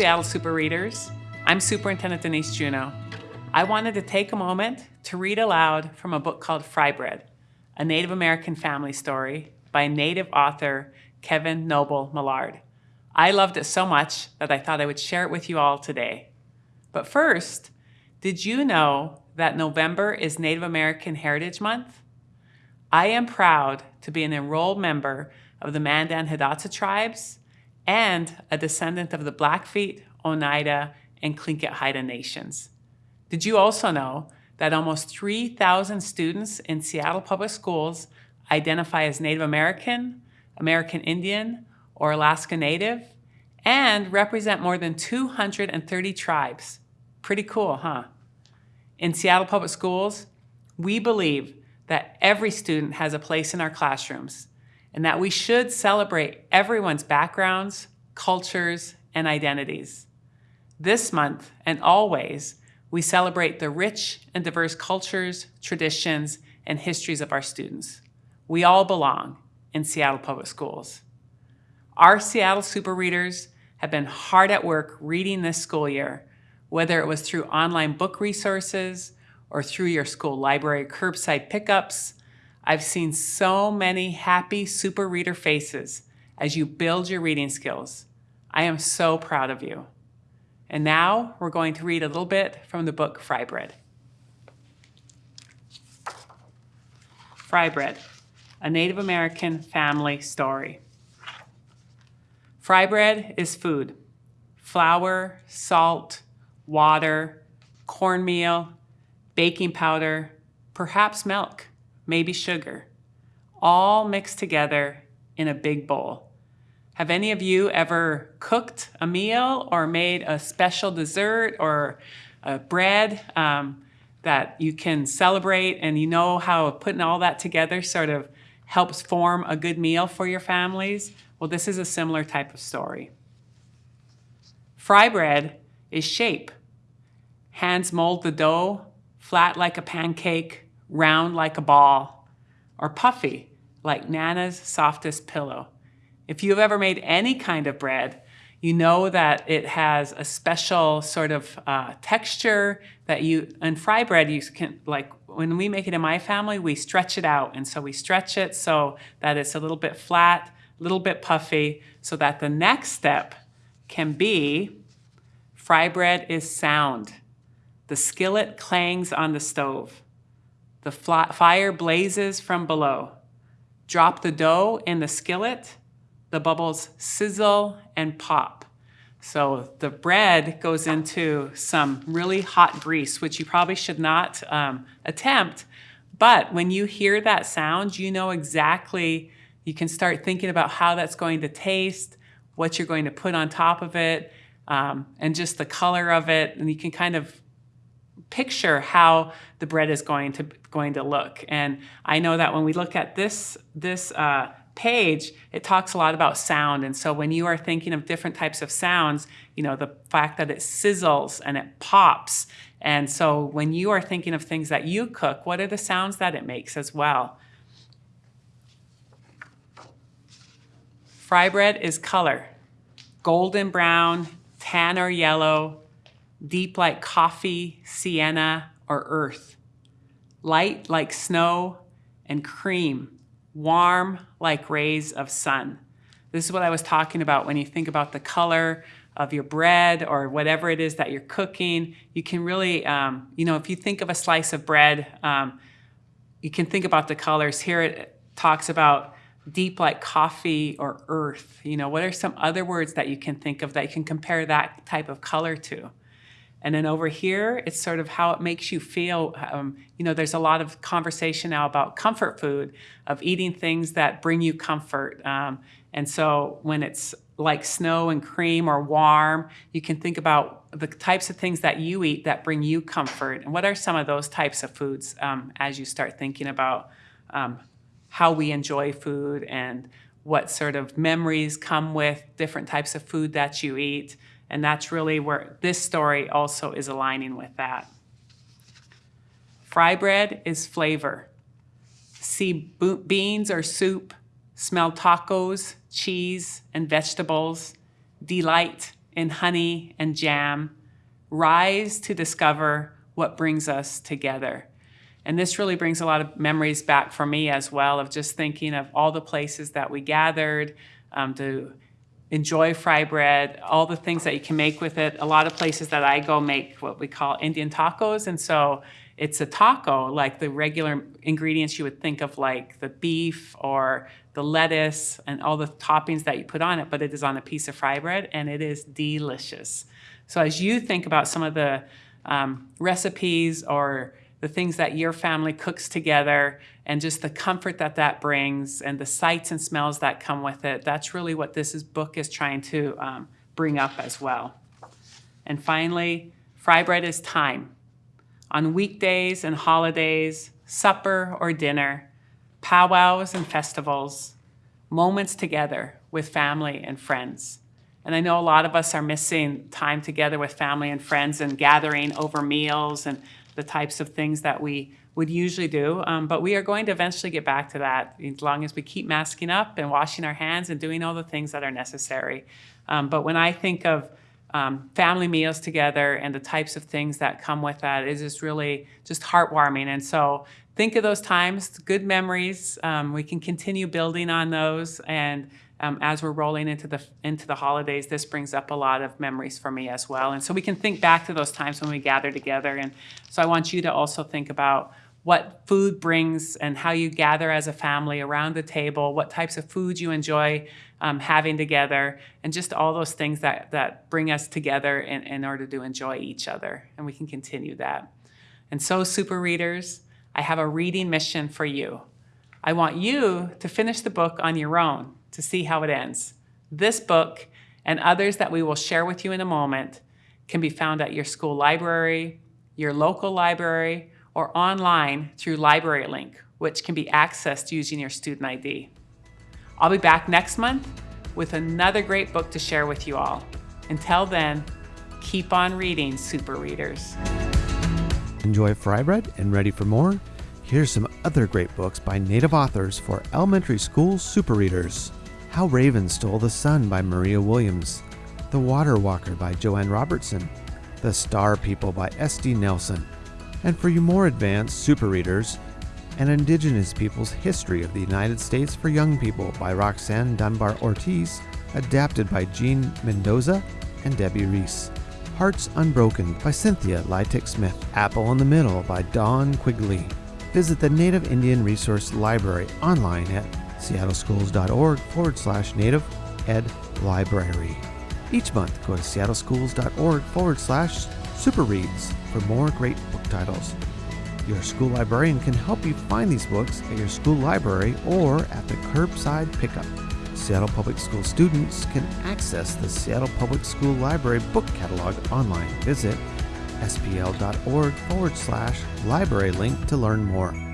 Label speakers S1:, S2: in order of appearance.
S1: Seattle Super Readers. I'm Superintendent Denise Juneau. I wanted to take a moment to read aloud from a book called Fry Bread, a Native American family story by Native author Kevin Noble Maillard. I loved it so much that I thought I would share it with you all today. But first, did you know that November is Native American Heritage Month? I am proud to be an enrolled member of the Mandan Hidatsa tribes and a descendant of the Blackfeet, Oneida, and Tlingit Haida nations. Did you also know that almost 3,000 students in Seattle Public Schools identify as Native American, American Indian, or Alaska Native, and represent more than 230 tribes. Pretty cool, huh? In Seattle Public Schools, we believe that every student has a place in our classrooms and that we should celebrate everyone's backgrounds, cultures, and identities. This month and always, we celebrate the rich and diverse cultures, traditions, and histories of our students. We all belong in Seattle Public Schools. Our Seattle Super Readers have been hard at work reading this school year, whether it was through online book resources or through your school library curbside pickups. I've seen so many happy super reader faces as you build your reading skills. I am so proud of you. And now we're going to read a little bit from the book Fry Bread. Fry Bread a Native American family story. Fry bread is food. Flour, salt, water, cornmeal, baking powder, perhaps milk, maybe sugar, all mixed together in a big bowl. Have any of you ever cooked a meal or made a special dessert or a bread um, that you can celebrate and you know how putting all that together sort of helps form a good meal for your families? Well, this is a similar type of story. Fry bread is shape. Hands mold the dough, flat like a pancake, round like a ball, or puffy like Nana's softest pillow. If you've ever made any kind of bread, you know that it has a special sort of uh, texture that you, and fry bread, you can like when we make it in my family, we stretch it out. And so we stretch it so that it's a little bit flat, a little bit puffy, so that the next step can be fry bread is sound. The skillet clangs on the stove. The fire blazes from below. Drop the dough in the skillet. The bubbles sizzle and pop. So the bread goes into some really hot grease, which you probably should not um, attempt. But when you hear that sound, you know exactly, you can start thinking about how that's going to taste, what you're going to put on top of it, um, and just the color of it. And you can kind of picture how the bread is going to going to look. And I know that when we look at this this uh, page, it talks a lot about sound. And so when you are thinking of different types of sounds, you know, the fact that it sizzles and it pops. And so when you are thinking of things that you cook, what are the sounds that it makes as well? Fry bread is color, golden brown, tan or yellow, deep like coffee, sienna, or earth, light like snow, and cream warm like rays of sun. This is what I was talking about when you think about the color of your bread or whatever it is that you're cooking. You can really, um, you know, if you think of a slice of bread, um, you can think about the colors. Here it talks about deep like coffee or earth. You know, what are some other words that you can think of that you can compare that type of color to? And then over here, it's sort of how it makes you feel. Um, you know, there's a lot of conversation now about comfort food, of eating things that bring you comfort. Um, and so when it's like snow and cream or warm, you can think about the types of things that you eat that bring you comfort. And what are some of those types of foods um, as you start thinking about um, how we enjoy food and what sort of memories come with different types of food that you eat. And that's really where this story also is aligning with that. Fry bread is flavor. See beans or soup, smell tacos, cheese, and vegetables, delight, in honey and jam, rise to discover what brings us together. And this really brings a lot of memories back for me as well of just thinking of all the places that we gathered um, to enjoy fry bread, all the things that you can make with it. A lot of places that I go make what we call Indian tacos. And so it's a taco, like the regular ingredients you would think of like the beef or the lettuce and all the toppings that you put on it, but it is on a piece of fry bread and it is delicious. So as you think about some of the um, recipes or the things that your family cooks together and just the comfort that that brings and the sights and smells that come with it. That's really what this is, book is trying to um, bring up as well. And finally, fry bread is time. On weekdays and holidays, supper or dinner, powwows and festivals, moments together with family and friends. And I know a lot of us are missing time together with family and friends and gathering over meals and the types of things that we would usually do. Um, but we are going to eventually get back to that as long as we keep masking up and washing our hands and doing all the things that are necessary. Um, but when I think of um, family meals together and the types of things that come with that, it is really just heartwarming. And so think of those times, good memories. Um, we can continue building on those and um, as we're rolling into the into the holidays, this brings up a lot of memories for me as well. And so we can think back to those times when we gather together. And so I want you to also think about what food brings and how you gather as a family around the table, what types of foods you enjoy um, having together, and just all those things that, that bring us together in, in order to enjoy each other. And we can continue that. And so, super readers, I have a reading mission for you. I want you to finish the book on your own to see how it ends. This book and others that we will share with you in a moment can be found at your school library, your local library, or online through Library Link, which can be accessed using your student ID. I'll be back next month with another great book to share with you all. Until then, keep on reading, super readers.
S2: Enjoy fry bread and ready for more? Here's some other great books by native authors for elementary school super readers. How Ravens Stole the Sun by Maria Williams, The Water Walker by Joanne Robertson, The Star People by S.D. Nelson, and for you more advanced super readers, An Indigenous People's History of the United States for Young People by Roxanne Dunbar Ortiz, adapted by Jean Mendoza and Debbie Reese. Hearts Unbroken by Cynthia Leitich Smith. Apple in the Middle by Dawn Quigley. Visit the Native Indian Resource Library online at seattleschools.org forward slash native ed library. Each month, go to seattleschools.org forward slash super reads for more great book titles. Your school librarian can help you find these books at your school library or at the curbside pickup. Seattle Public School students can access the Seattle Public School Library book catalog online. Visit spl.org forward slash library link to learn more.